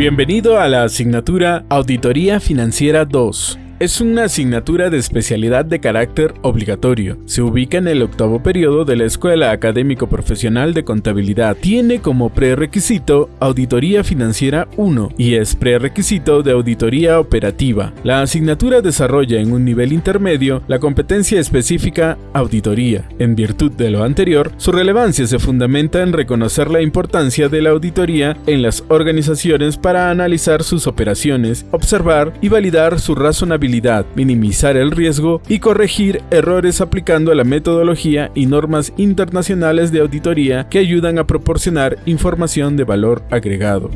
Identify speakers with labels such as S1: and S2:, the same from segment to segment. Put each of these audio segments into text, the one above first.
S1: Bienvenido a la asignatura Auditoría Financiera 2. Es una asignatura de especialidad de carácter obligatorio. Se ubica en el octavo periodo de la Escuela Académico Profesional de Contabilidad. Tiene como prerequisito Auditoría Financiera 1 y es prerequisito de Auditoría Operativa. La asignatura desarrolla en un nivel intermedio la competencia específica Auditoría. En virtud de lo anterior, su relevancia se fundamenta en reconocer la importancia de la auditoría en las organizaciones para analizar sus operaciones, observar y validar su razonabilidad minimizar el riesgo y corregir errores aplicando la metodología y normas internacionales de auditoría que ayudan a proporcionar información de valor agregado.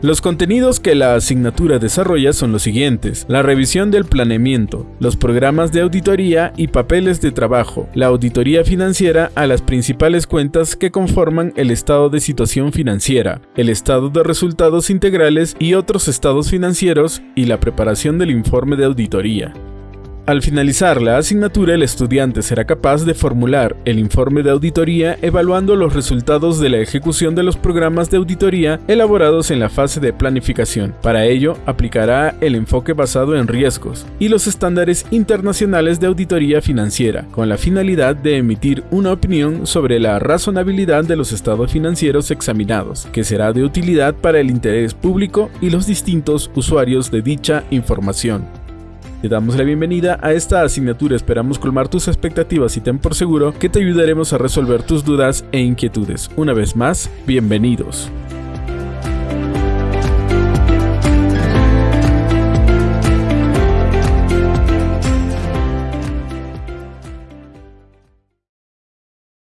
S1: Los contenidos que la asignatura desarrolla son los siguientes. La revisión del planeamiento, los programas de auditoría y papeles de trabajo, la auditoría financiera a las principales cuentas que conforman el estado de situación financiera, el estado de resultados integrales y otros estados financieros y la preparación del informe de auditoría. Al finalizar la asignatura, el estudiante será capaz de formular el informe de auditoría evaluando los resultados de la ejecución de los programas de auditoría elaborados en la fase de planificación. Para ello, aplicará el enfoque basado en riesgos y los estándares internacionales de auditoría financiera, con la finalidad de emitir una opinión sobre la razonabilidad de los estados financieros examinados, que será de utilidad para el interés público y los distintos usuarios de dicha información. Te damos la bienvenida a esta asignatura, esperamos colmar tus expectativas y ten por seguro que te ayudaremos a resolver tus dudas e inquietudes. Una vez más, bienvenidos.